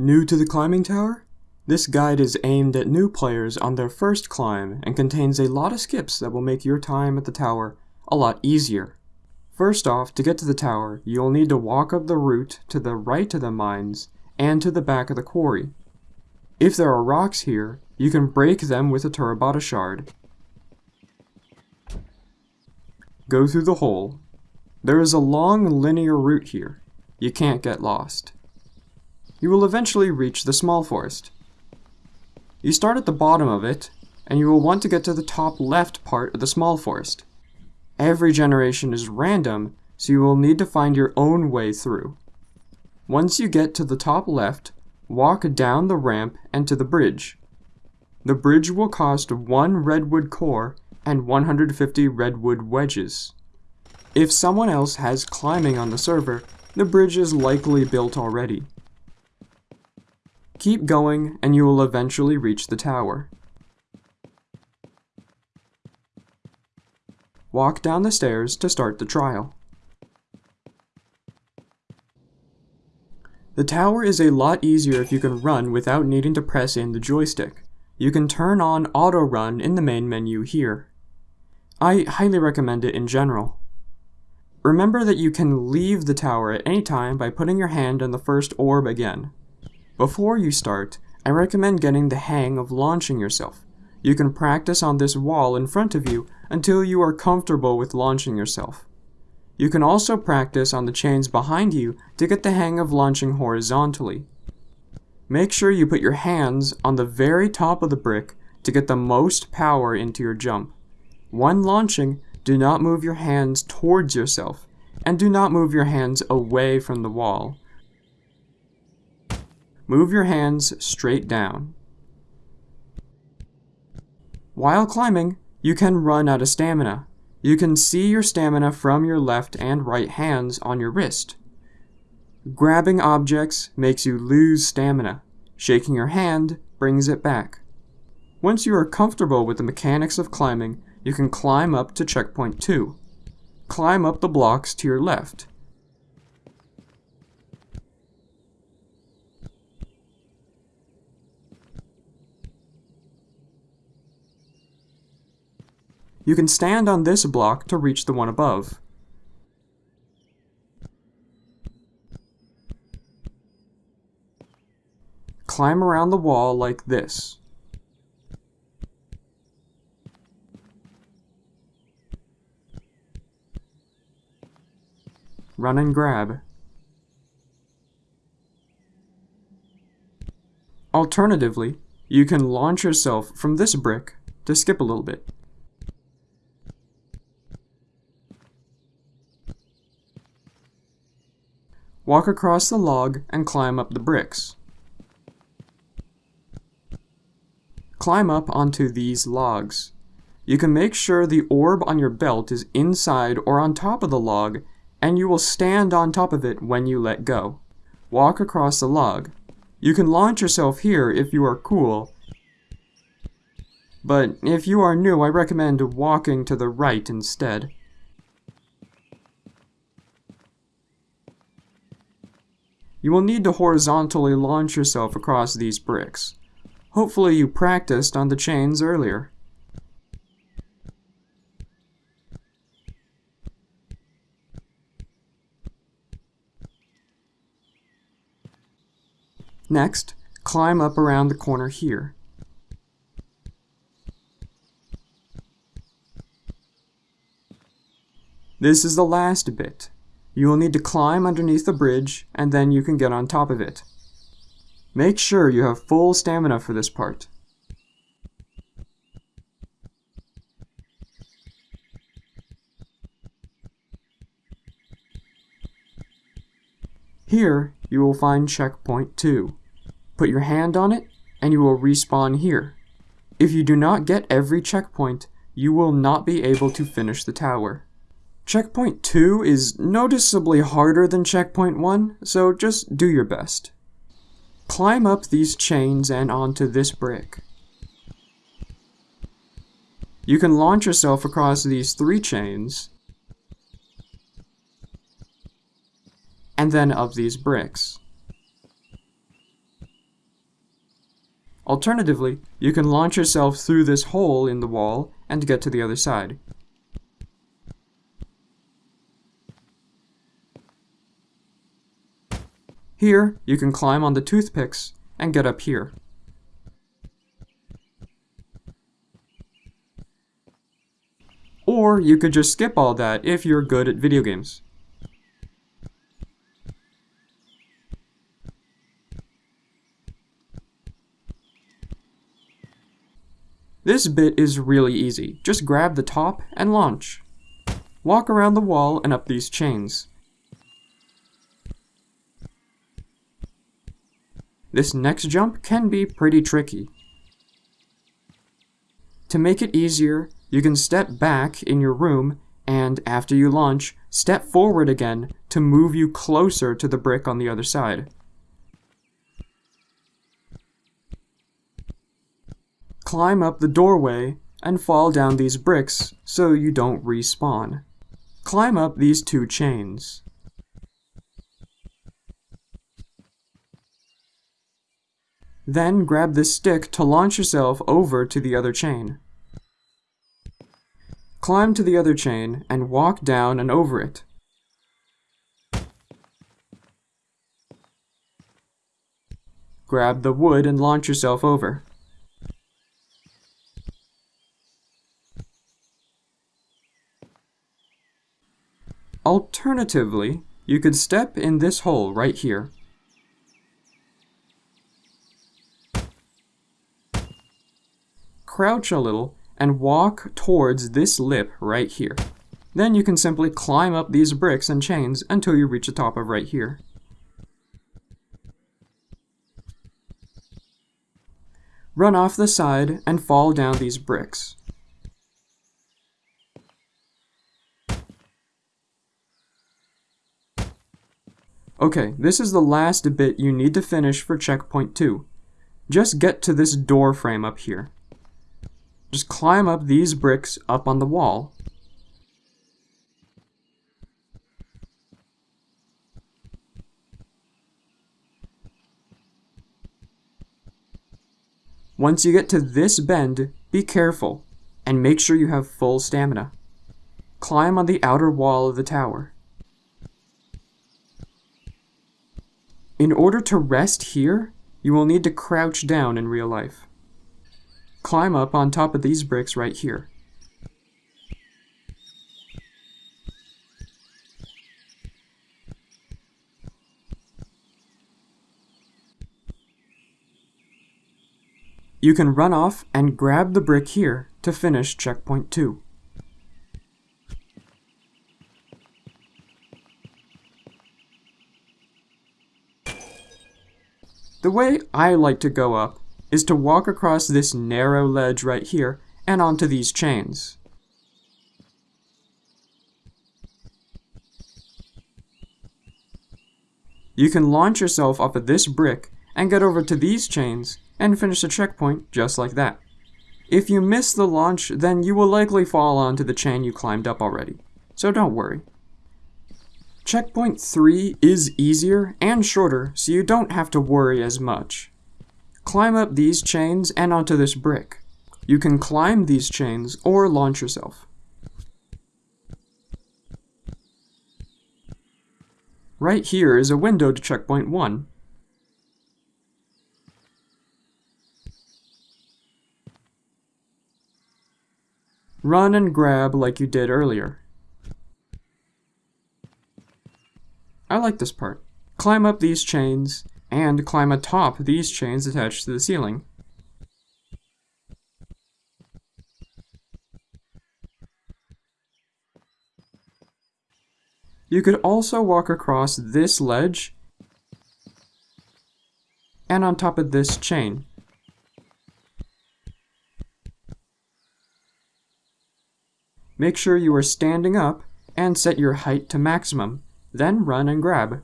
New to the climbing tower? This guide is aimed at new players on their first climb and contains a lot of skips that will make your time at the tower a lot easier. First off, to get to the tower, you'll need to walk up the route to the right of the mines and to the back of the quarry. If there are rocks here, you can break them with a Terabata shard. Go through the hole. There is a long linear route here. You can't get lost. You will eventually reach the small forest. You start at the bottom of it, and you will want to get to the top left part of the small forest. Every generation is random, so you will need to find your own way through. Once you get to the top left, walk down the ramp and to the bridge. The bridge will cost 1 redwood core and 150 redwood wedges. If someone else has climbing on the server, the bridge is likely built already. Keep going and you will eventually reach the tower. Walk down the stairs to start the trial. The tower is a lot easier if you can run without needing to press in the joystick. You can turn on auto run in the main menu here. I highly recommend it in general. Remember that you can leave the tower at any time by putting your hand on the first orb again. Before you start, I recommend getting the hang of launching yourself. You can practice on this wall in front of you until you are comfortable with launching yourself. You can also practice on the chains behind you to get the hang of launching horizontally. Make sure you put your hands on the very top of the brick to get the most power into your jump. When launching, do not move your hands towards yourself, and do not move your hands away from the wall. Move your hands straight down. While climbing, you can run out of stamina. You can see your stamina from your left and right hands on your wrist. Grabbing objects makes you lose stamina. Shaking your hand brings it back. Once you are comfortable with the mechanics of climbing, you can climb up to checkpoint 2. Climb up the blocks to your left. You can stand on this block to reach the one above. Climb around the wall like this. Run and grab. Alternatively, you can launch yourself from this brick to skip a little bit. Walk across the log and climb up the bricks. Climb up onto these logs. You can make sure the orb on your belt is inside or on top of the log, and you will stand on top of it when you let go. Walk across the log. You can launch yourself here if you are cool, but if you are new I recommend walking to the right instead. You will need to horizontally launch yourself across these bricks. Hopefully you practiced on the chains earlier. Next, climb up around the corner here. This is the last bit. You will need to climb underneath the bridge, and then you can get on top of it. Make sure you have full stamina for this part. Here, you will find checkpoint 2. Put your hand on it, and you will respawn here. If you do not get every checkpoint, you will not be able to finish the tower. Checkpoint 2 is noticeably harder than checkpoint 1, so just do your best. Climb up these chains and onto this brick. You can launch yourself across these three chains, and then up these bricks. Alternatively, you can launch yourself through this hole in the wall and get to the other side. Here, you can climb on the toothpicks and get up here. Or you could just skip all that if you're good at video games. This bit is really easy. Just grab the top and launch. Walk around the wall and up these chains. This next jump can be pretty tricky. To make it easier, you can step back in your room and, after you launch, step forward again to move you closer to the brick on the other side. Climb up the doorway and fall down these bricks so you don't respawn. Climb up these two chains. Then grab this stick to launch yourself over to the other chain. Climb to the other chain and walk down and over it. Grab the wood and launch yourself over. Alternatively, you could step in this hole right here crouch a little, and walk towards this lip right here. Then you can simply climb up these bricks and chains until you reach the top of right here. Run off the side and fall down these bricks. Okay, this is the last bit you need to finish for checkpoint 2. Just get to this door frame up here. Just climb up these bricks up on the wall. Once you get to this bend, be careful, and make sure you have full stamina. Climb on the outer wall of the tower. In order to rest here, you will need to crouch down in real life climb up on top of these bricks right here. You can run off and grab the brick here to finish checkpoint 2. The way I like to go up is to walk across this narrow ledge right here and onto these chains. You can launch yourself off of this brick and get over to these chains and finish the checkpoint just like that. If you miss the launch, then you will likely fall onto the chain you climbed up already, so don't worry. Checkpoint 3 is easier and shorter, so you don't have to worry as much. Climb up these chains and onto this brick. You can climb these chains or launch yourself. Right here is a window to checkpoint 1. Run and grab like you did earlier. I like this part. Climb up these chains, and climb atop these chains attached to the ceiling. You could also walk across this ledge and on top of this chain. Make sure you are standing up and set your height to maximum, then run and grab.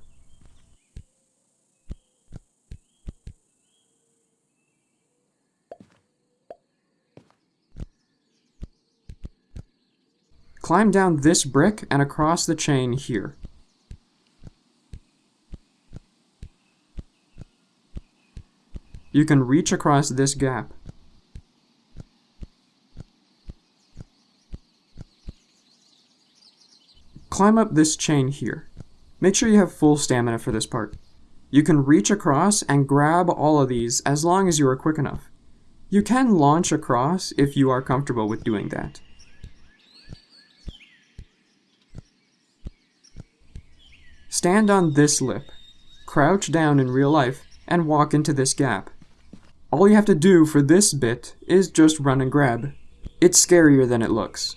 Climb down this brick and across the chain here. you can reach across this gap. Climb up this chain here. Make sure you have full stamina for this part. You can reach across and grab all of these as long as you are quick enough. You can launch across if you are comfortable with doing that. Stand on this lip, crouch down in real life, and walk into this gap. All you have to do for this bit is just run and grab. It's scarier than it looks.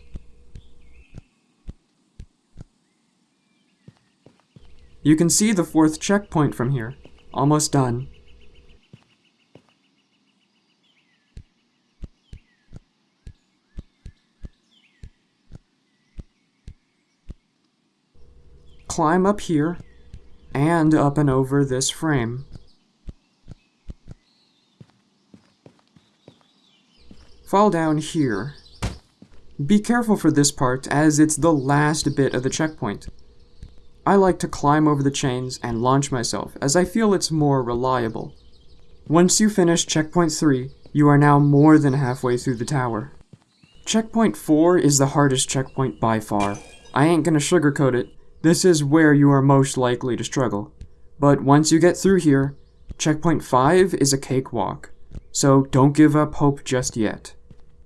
You can see the fourth checkpoint from here. Almost done. Climb up here, and up and over this frame. Fall down here. Be careful for this part, as it's the last bit of the checkpoint. I like to climb over the chains and launch myself, as I feel it's more reliable. Once you finish checkpoint 3, you are now more than halfway through the tower. Checkpoint 4 is the hardest checkpoint by far. I ain't gonna sugarcoat it, this is where you are most likely to struggle. But once you get through here, checkpoint 5 is a cakewalk, so don't give up hope just yet.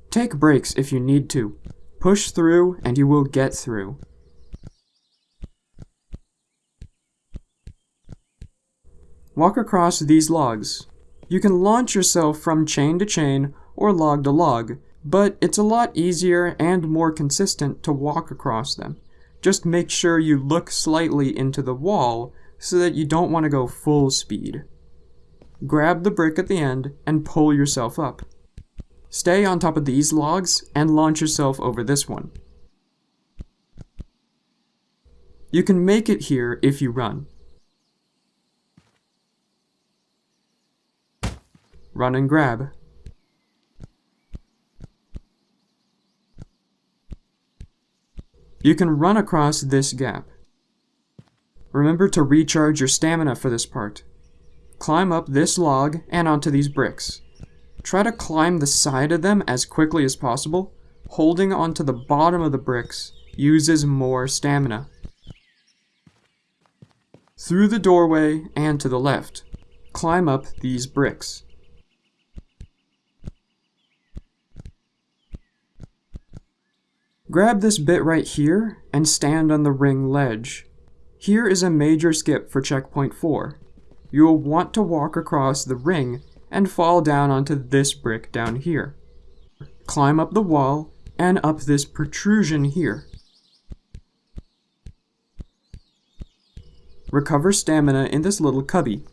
Take breaks if you need to. Push through and you will get through. Walk across these logs. You can launch yourself from chain to chain or log to log, but it's a lot easier and more consistent to walk across them. Just make sure you look slightly into the wall so that you don't want to go full speed. Grab the brick at the end and pull yourself up. Stay on top of these logs and launch yourself over this one. You can make it here if you run. Run and grab. You can run across this gap. Remember to recharge your stamina for this part. Climb up this log and onto these bricks. Try to climb the side of them as quickly as possible. Holding onto the bottom of the bricks uses more stamina. Through the doorway and to the left, climb up these bricks. Grab this bit right here and stand on the ring ledge. Here is a major skip for checkpoint 4. You will want to walk across the ring and fall down onto this brick down here. Climb up the wall and up this protrusion here. Recover stamina in this little cubby.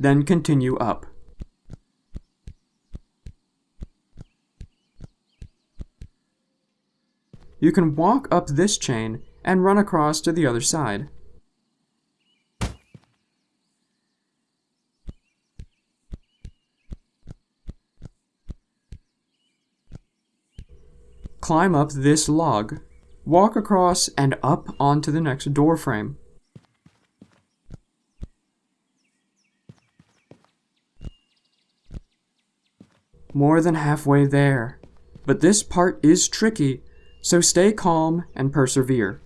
Then continue up. You can walk up this chain and run across to the other side. Climb up this log. Walk across and up onto the next door frame. More than halfway there. But this part is tricky so stay calm and persevere.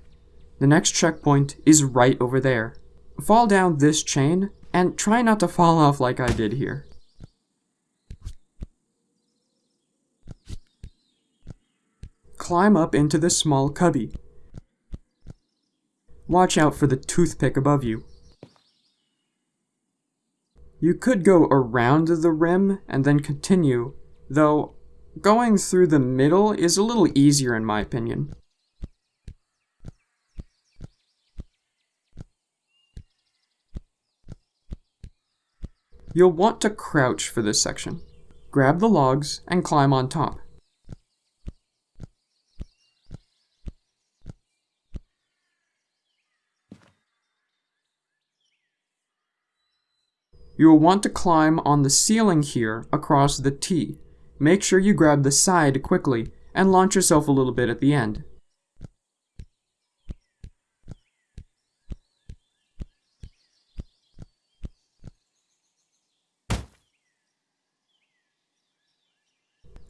The next checkpoint is right over there. Fall down this chain and try not to fall off like I did here. Climb up into this small cubby. Watch out for the toothpick above you. You could go around the rim and then continue, though Going through the middle is a little easier in my opinion. You'll want to crouch for this section. Grab the logs and climb on top. You will want to climb on the ceiling here across the T Make sure you grab the side quickly and launch yourself a little bit at the end.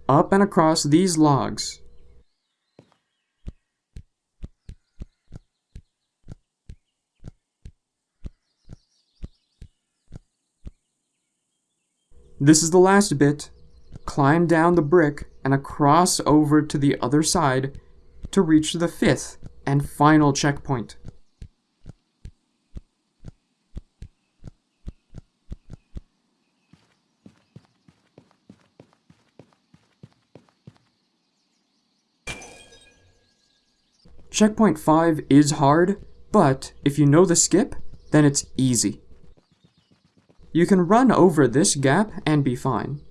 up and across these logs. This is the last bit. Climb down the brick and across over to the other side to reach the fifth and final checkpoint. Checkpoint 5 is hard, but if you know the skip, then it's easy. You can run over this gap and be fine.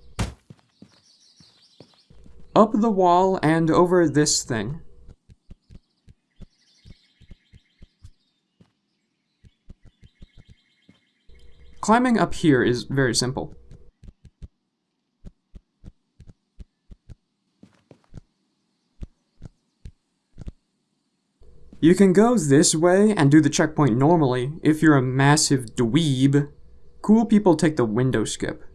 Up the wall and over this thing. Climbing up here is very simple. You can go this way and do the checkpoint normally if you're a massive dweeb. Cool people take the window skip.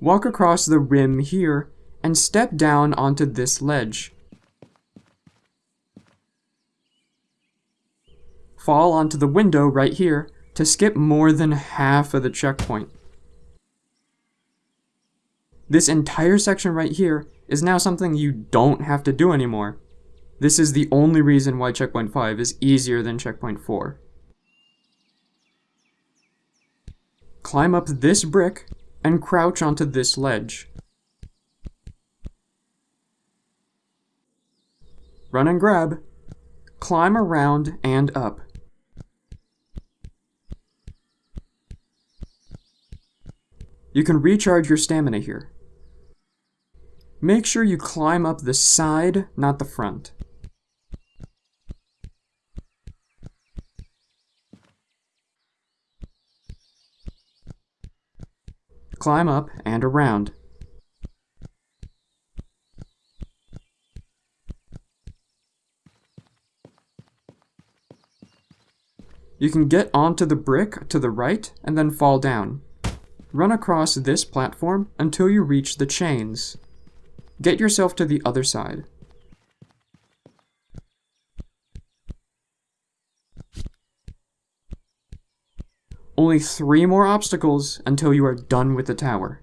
Walk across the rim here and step down onto this ledge. Fall onto the window right here to skip more than half of the checkpoint. This entire section right here is now something you don't have to do anymore. This is the only reason why checkpoint 5 is easier than checkpoint 4. Climb up this brick and crouch onto this ledge. Run and grab. Climb around and up. You can recharge your stamina here. Make sure you climb up the side, not the front. Climb up and around. You can get onto the brick to the right and then fall down. Run across this platform until you reach the chains. Get yourself to the other side. Only three more obstacles until you are done with the tower.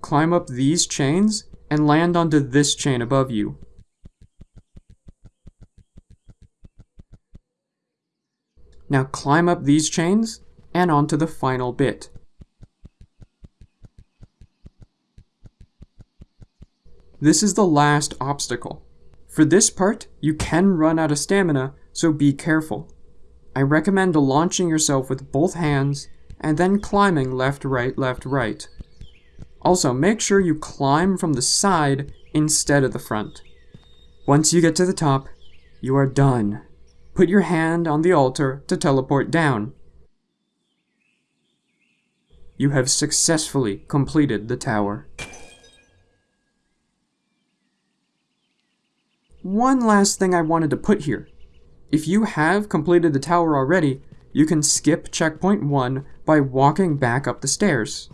Climb up these chains and land onto this chain above you. Now climb up these chains and onto the final bit. This is the last obstacle. For this part, you can run out of stamina, so be careful. I recommend launching yourself with both hands, and then climbing left, right, left, right. Also, make sure you climb from the side instead of the front. Once you get to the top, you are done. Put your hand on the altar to teleport down. You have successfully completed the tower. One last thing I wanted to put here. If you have completed the tower already, you can skip checkpoint 1 by walking back up the stairs.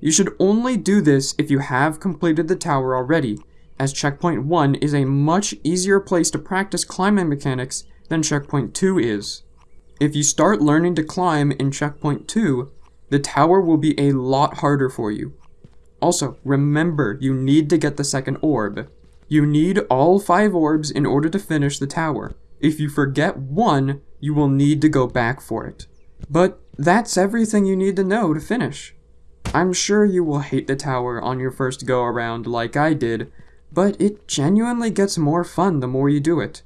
You should only do this if you have completed the tower already, as checkpoint 1 is a much easier place to practice climbing mechanics than checkpoint 2 is. If you start learning to climb in checkpoint 2, the tower will be a lot harder for you. Also, remember you need to get the second orb. You need all five orbs in order to finish the tower. If you forget one, you will need to go back for it. But that's everything you need to know to finish. I'm sure you will hate the tower on your first go around like I did, but it genuinely gets more fun the more you do it.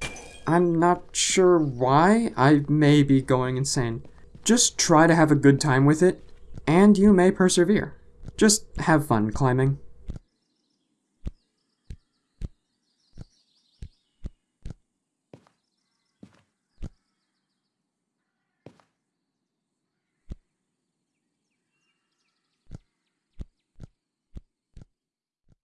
I'm not sure why, I may be going insane. Just try to have a good time with it, and you may persevere. Just have fun climbing.